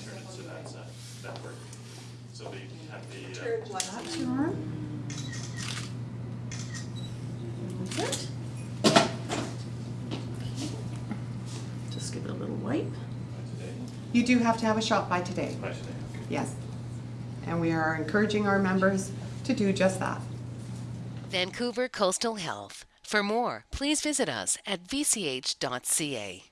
so that's, uh, that work. So we have the, uh, Just give it a little wipe. You do have to have a shot by today, yes. And we are encouraging our members to do just that. Vancouver Coastal Health. For more, please visit us at vch.ca.